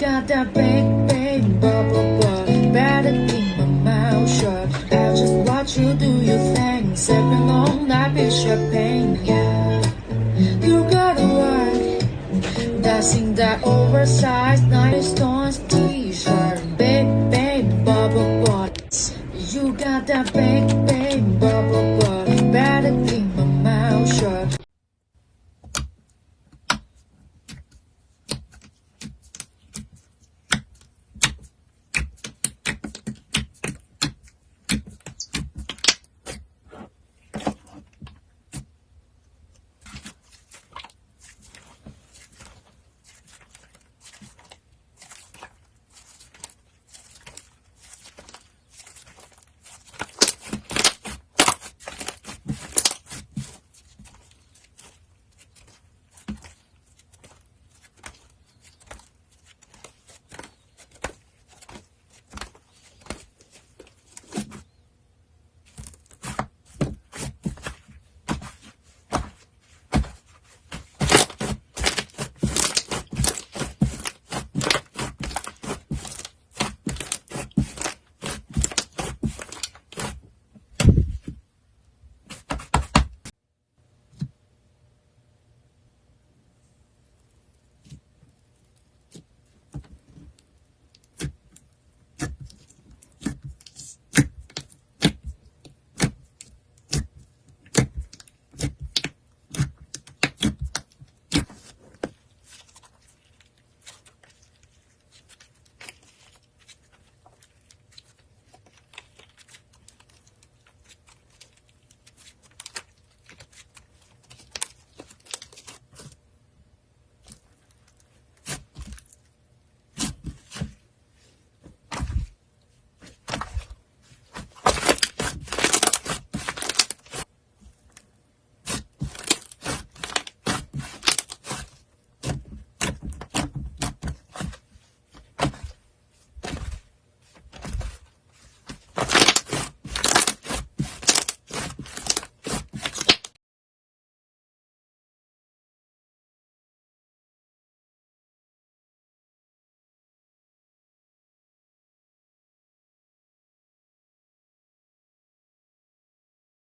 got that big, big bubble butt. Better keep my mouth shut. I just watch you do your thing. Sipping on that big champagne, yeah. You gotta work. That's in that oversized nine stones t-shirt. Big, big bubble butt. You got that big